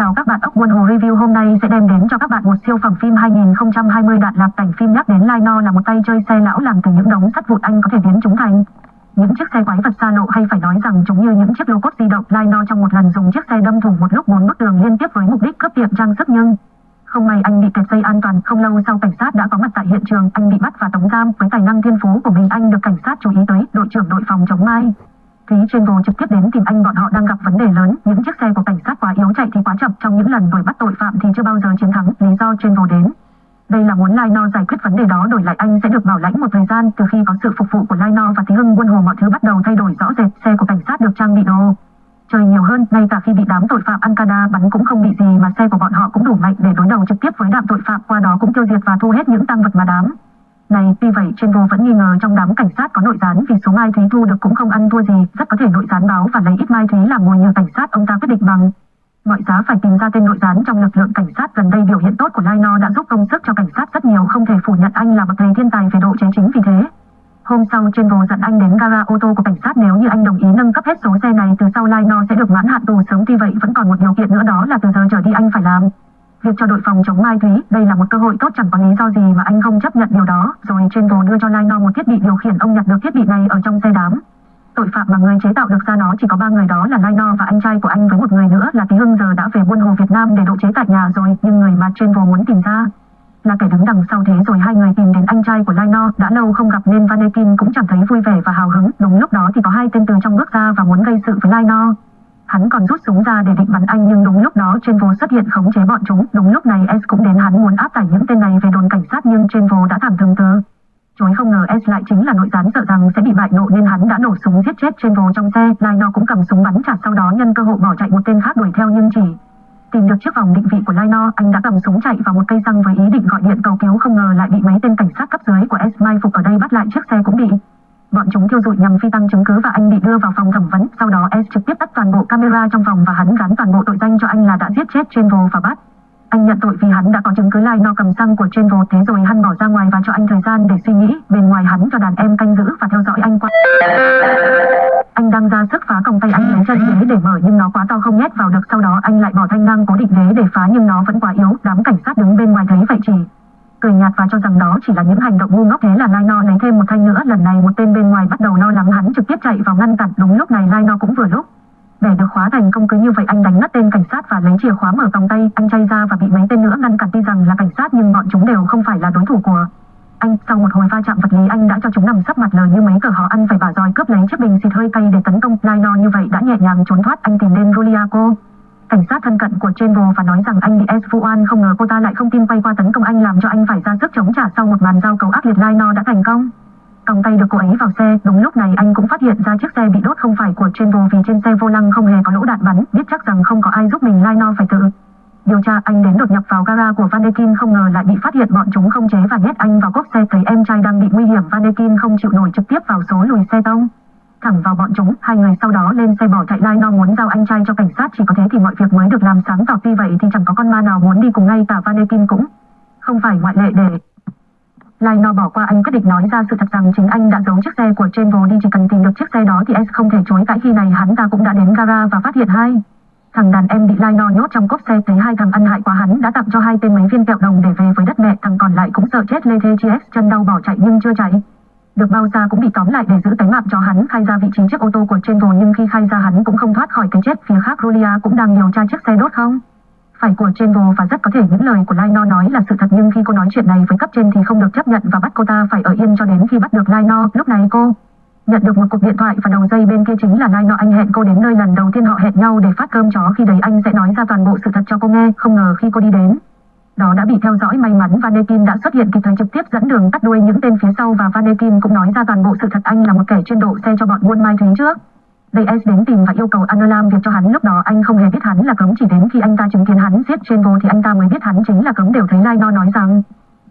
Chào các bạn, ốc buôn hồ review hôm nay sẽ đem đến cho các bạn một siêu phẩm phim 2020 đạt lạc cảnh phim nhắc đến Lino là một tay chơi xe lão làm từ những đống sắt vụn anh có thể biến chúng thành. Những chiếc xe quái vật xa lộ hay phải nói rằng chúng như những chiếc lô cốt di động Lino trong một lần dùng chiếc xe đâm thủng một lúc bốn bức tường liên tiếp với mục đích cướp tiệm trang sức nhưng không may anh bị kẹt dây an toàn, không lâu sau cảnh sát đã có mặt tại hiện trường, anh bị bắt và tống giam. Với tài năng thiên phú của mình anh được cảnh sát chú ý tới, đội trưởng đội phòng chống mai. Phí Travel trực tiếp đến tìm anh bọn họ đang gặp vấn đề lớn, những chiếc xe của cảnh sát quá yếu chạy thì quá chậm. Trong những lần đuổi bắt tội phạm thì chưa bao giờ chiến thắng, lý do Travel đến. Đây là muốn Lino giải quyết vấn đề đó đổi lại anh sẽ được bảo lãnh một thời gian từ khi có sự phục vụ của Lino và Thí Hưng quân hồ mọi thứ bắt đầu thay đổi rõ rệt, xe của cảnh sát được trang bị đồ. Chơi nhiều hơn, ngay cả khi bị đám tội phạm Ankara bắn cũng không bị gì mà xe của bọn họ cũng đủ mạnh để đối đầu trực tiếp với đám tội phạm, qua đó cũng tiêu diệt và thu hết những tăng vật mà đám này, tuy vậy trên vô vẫn nghi ngờ trong đám cảnh sát có nội gián vì số mai thúy thu được cũng không ăn thua gì, rất có thể nội gián báo và lấy ít mai thúy làm ngồi nhờ cảnh sát ông ta quyết định bằng mọi giá phải tìm ra tên nội gián trong lực lượng cảnh sát gần đây biểu hiện tốt của Lai No đã giúp công sức cho cảnh sát rất nhiều không thể phủ nhận anh là bậc thầy thiên tài về độ chế chính vì thế. Hôm sau trên vô dẫn anh đến gara ô tô của cảnh sát nếu như anh đồng ý nâng cấp hết số xe này từ sau Lai No sẽ được mãn hạn tù sớm tuy vậy vẫn còn một điều kiện nữa đó là từ giờ trở đi anh phải làm. Việc cho đội phòng chống Mai Thúy, đây là một cơ hội tốt chẳng có lý do gì mà anh không chấp nhận điều đó. Rồi trên đồ đưa cho Lino một thiết bị điều khiển ông nhặt được thiết bị này ở trong xe đám. Tội phạm mà người chế tạo được ra nó chỉ có ba người đó là Lino và anh trai của anh với một người nữa là Tí Hưng giờ đã về buôn hồ Việt Nam để độ chế tại nhà rồi, nhưng người mà trên vô muốn tìm ra là kẻ đứng đằng sau thế rồi hai người tìm đến anh trai của Lino đã lâu không gặp nên Vanekin cũng chẳng thấy vui vẻ và hào hứng. Đúng lúc đó thì có hai tên từ trong bước ra và muốn gây sự với Lino. Hắn còn rút súng ra để định bắn anh nhưng đúng lúc đó trên vô xuất hiện khống chế bọn chúng. Đúng lúc này S cũng đến hắn muốn áp tải những tên này về đồn cảnh sát nhưng trên vô đã thảm thương từ. Chối không ngờ S lại chính là nội gián sợ rằng sẽ bị bại nộ nên hắn đã nổ súng giết chết trên vô trong xe. Lino cũng cầm súng bắn trả sau đó nhân cơ hội bỏ chạy một tên khác đuổi theo nhưng chỉ tìm được chiếc vòng định vị của Lino, anh đã cầm súng chạy vào một cây xăng với ý định gọi điện cầu cứu không ngờ lại bị mấy tên cảnh sát cấp dưới của S mai phục ở đây bắt lại chiếc xe cũng bị Bọn chúng thiêu dụi nhằm phi tăng chứng cứ và anh bị đưa vào phòng thẩm vấn. Sau đó, S trực tiếp tắt toàn bộ camera trong phòng và hắn gắn toàn bộ tội danh cho anh là đã giết chết Chenvo và bắt. Anh nhận tội vì hắn đã có chứng cứ lai no cầm xăng của Chenvo thế rồi hắn bỏ ra ngoài và cho anh thời gian để suy nghĩ. Bên ngoài hắn cho đàn em canh giữ và theo dõi anh qua. Anh đang ra sức phá còng tay anh lấy chân ghế để mở nhưng nó quá to không nhét vào được. Sau đó, anh lại bỏ thanh năng cố định ghế để phá nhưng nó vẫn quá yếu. Đám cảnh sát đứng bên ngoài thấy vậy chỉ cười nhạt và cho rằng đó chỉ là những hành động ngu ngốc. Thế là Lai No lấy thêm một thanh nữa. Lần này một tên bên ngoài bắt đầu lo lắng. Hắn trực tiếp chạy vào ngăn cản. Đúng lúc này Lai No cũng vừa lúc. Để được khóa thành công cứ như vậy, anh đánh ngất tên cảnh sát và lấy chìa khóa mở vòng tay. Anh chay ra và bị mấy tên nữa ngăn cản. Tuy rằng là cảnh sát, nhưng bọn chúng đều không phải là đối thủ của anh. Sau một hồi va chạm vật lý, anh đã cho chúng nằm sấp mặt lờ như mấy cờ họ ăn phải bả roi. Cướp lấy chiếc bình xịt hơi cay để tấn công. Lai No như vậy đã nhẹ nhàng trốn thoát. Anh tìm đến Ruliaco cảnh sát thân cận của Chenvo và nói rằng anh bị S không ngờ cô ta lại không tin quay qua tấn công anh làm cho anh phải ra sức chống trả sau một màn giao cầu ác liệt Lino đã thành công. Còng tay được cô ấy vào xe, đúng lúc này anh cũng phát hiện ra chiếc xe bị đốt không phải của Chenvo vì trên xe vô lăng không hề có lỗ đạn bắn, biết chắc rằng không có ai giúp mình Lino phải tự điều tra anh đến đột nhập vào gara của Vanekin không ngờ lại bị phát hiện bọn chúng không chế và nhét anh vào cốp xe thấy em trai đang bị nguy hiểm Vanekin không chịu nổi trực tiếp vào số lùi xe tông thẳng vào bọn chúng. Hai người sau đó, lên xe bỏ chạy. Lai no muốn giao anh trai cho cảnh sát, chỉ có thế thì mọi việc mới được làm sáng tỏ. Tuy vậy thì chẳng có con ma nào muốn đi cùng ngay, cả Vanekin cũng không phải ngoại lệ để lai no bỏ qua. Anh quyết định nói ra sự thật rằng chính anh đã giấu chiếc xe của Chenvo đi. Chỉ cần tìm được chiếc xe đó thì S không thể chối cãi khi này. Hắn ta cũng đã đến gara và phát hiện hai. Thằng đàn em bị lai no nhốt trong cốp xe. Thấy hai thằng ăn hại quá, hắn đã tặng cho hai tên mấy viên kẹo đồng để về với đất mẹ. Thằng còn lại cũng sợ chết. Lê thê chi chân đau bỏ chạy nhưng chưa chạy được bao ra cũng bị tóm lại để giữ tánh mạng cho hắn, khai ra vị trí chiếc ô tô của trên rồi nhưng khi khai ra hắn cũng không thoát khỏi cái chết phía khác Rolia cũng đang điều tra chiếc xe đốt không phải của trên vô và rất có thể những lời của Lino nói là sự thật, nhưng khi cô nói chuyện này với cấp trên thì không được chấp nhận và bắt cô ta phải ở yên cho đến khi bắt được Lino. Lúc này cô nhận được một cuộc điện thoại và đầu dây bên kia chính là Lino anh hẹn cô đến nơi lần đầu tiên họ hẹn nhau để phát cơm chó khi đấy anh sẽ nói ra toàn bộ sự thật cho cô nghe. Không ngờ khi cô đi đến đó đã bị theo dõi may mắn Vanekin đã xuất hiện kịp thời trực tiếp dẫn đường tắt đuôi những tên phía sau và Vanekin cũng nói ra toàn bộ sự thật anh là một kẻ chuyên độ xe cho bọn buôn mai thúy trước. DS đến tìm và yêu cầu Anolam việc cho hắn lúc đó anh không hề biết hắn là cấm, chỉ đến khi anh ta chứng kiến hắn giết trên vô thì anh ta mới biết hắn chính là cấm, đều thấy Lino nói rằng,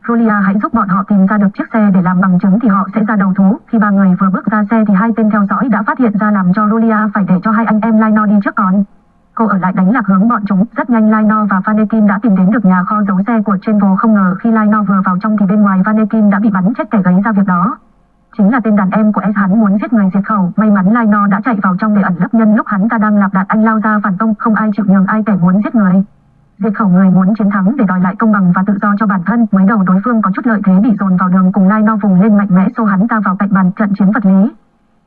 Julia, hãy giúp bọn họ tìm ra được chiếc xe để làm bằng chứng thì họ sẽ ra đầu thú. Khi ba người vừa bước ra xe thì hai tên theo dõi đã phát hiện ra làm cho Julia phải để cho hai anh em Lino đi trước còn. Cô ở lại đánh lạc hướng bọn chúng. Rất nhanh Lino và Vanekin đã tìm đến được nhà kho giấu xe của Chenvo không ngờ khi Lino vừa vào trong thì bên ngoài Vanekin đã bị bắn chết kẻ gây ra việc đó. Chính là tên đàn em của S hắn muốn giết người diệt khẩu. May mắn Lino đã chạy vào trong để ẩn lấp nhân lúc hắn ta đang lạp đạn anh lao ra phản công không ai chịu nhường ai kẻ muốn giết người. Diệt khẩu người muốn chiến thắng để đòi lại công bằng và tự do cho bản thân, mới đầu đối phương có chút lợi thế bị dồn vào đường cùng Laino vùng lên mạnh mẽ xô hắn ta vào cạnh bàn trận chiến vật lý.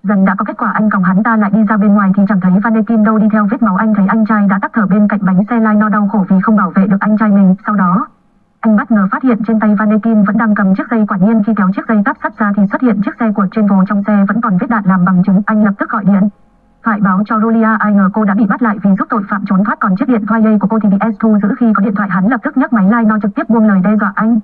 Dần đã có kết quả anh còng hắn ta lại đi ra bên ngoài thì chẳng thấy Vanekin đâu đi theo vết máu anh thấy anh trai đã tắt thở bên cạnh bánh xe Lai No đau khổ vì không bảo vệ được anh trai mình. Sau đó, anh bất ngờ phát hiện trên tay Vanekin vẫn đang cầm chiếc dây quả nhiên khi kéo chiếc dây tắp sắt ra thì xuất hiện chiếc xe của Trenvo trong xe vẫn còn vết đạn làm bằng chứng. Anh lập tức gọi điện. Thoại báo cho Julia ai ngờ cô đã bị bắt lại vì giúp tội phạm trốn thoát còn chiếc điện thoại dây của cô thì bị S thu giữ khi có điện thoại hắn lập tức nhấc máy Lai No trực tiếp buông lời đe dọa anh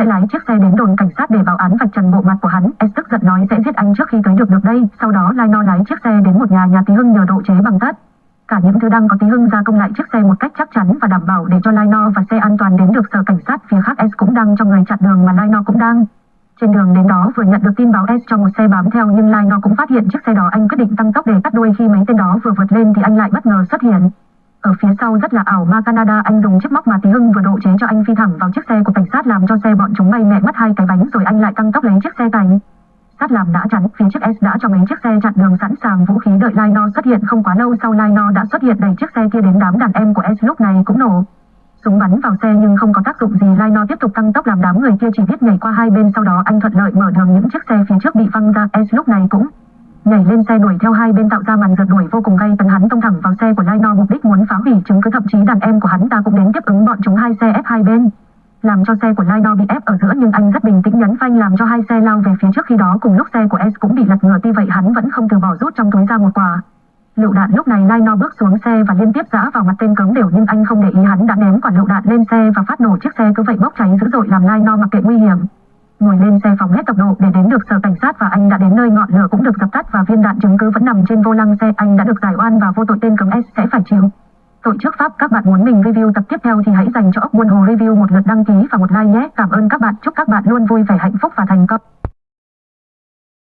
sẽ lái chiếc xe đến đồn cảnh sát để báo án vạch trần bộ mặt của hắn. S tức giận nói, sẽ giết anh trước khi tới được được đây. Sau đó, Lai No lái chiếc xe đến một nhà nhà tí hưng nhờ độ chế bằng tát. Cả những thứ đang có tí hưng gia công lại chiếc xe một cách chắc chắn và đảm bảo để cho Lai No và xe an toàn đến được sở cảnh sát. Phía khác S cũng đang cho người chặn đường mà Lai No cũng đang. Trên đường đến đó, vừa nhận được tin báo S cho một xe bám theo, nhưng Lai No cũng phát hiện chiếc xe đó anh quyết định tăng tốc để cắt đuôi khi mấy tên đó vừa vượt lên thì anh lại bất ngờ xuất hiện. Ở phía sau rất là ảo, ma Canada, anh dùng chiếc móc mà Tí Hưng vừa độ chế cho anh phi thẳng vào chiếc xe của sát làm cho xe bọn chúng bay mẹ mất hai cái bánh rồi anh lại tăng tốc lấy chiếc xe cảnh. Sát làm đã chắn, phía trước S đã cho mấy chiếc xe chặn đường sẵn sàng vũ khí đợi Lino xuất hiện. Không quá lâu sau Lino đã xuất hiện đẩy chiếc xe kia đến đám đàn em của S lúc này cũng nổ. Súng bắn vào xe nhưng không có tác dụng gì. Lino tiếp tục tăng tốc làm đám người kia chỉ biết nhảy qua hai bên sau đó anh thuận lợi mở đường những chiếc xe phía trước bị văng ra. S lúc này cũng nhảy lên xe đuổi theo hai bên tạo ra màn rượt đuổi vô cùng gay. Tấn hắn tông thẳng vào xe của Lino mục đích muốn phá hủy chứng cứ. Thậm chí đàn em của hắn ta cũng đến tiếp ứng bọn chúng hai xe ép hai bên làm cho xe của Lino bị ép ở giữa nhưng anh rất bình tĩnh nhấn phanh làm cho hai xe lao về phía trước khi đó cùng lúc xe của S cũng bị lật ngửa tuy vậy hắn vẫn không từ bỏ rút trong túi ra một quả. Lựu đạn lúc này Lino bước xuống xe và liên tiếp giã vào mặt tên cứng đều nhưng anh không để ý hắn đã ném quả lựu đạn lên xe và phát nổ chiếc xe cứ vậy bốc cháy dữ dội làm Lino mặc kệ nguy hiểm ngồi lên xe phóng hết tốc độ để đến được sở cảnh sát và anh đã đến nơi ngọn lửa cũng được dập tắt và viên đạn chứng cứ vẫn nằm trên vô lăng xe. Anh đã được giải oan và vô tội tên cấm S sẽ phải chịu. Tội trước pháp, các bạn muốn mình review tập tiếp theo thì hãy dành cho ốc buôn hồ review một lượt đăng ký và một like nhé. Cảm ơn các bạn. Chúc các bạn luôn vui vẻ, hạnh phúc và thành công.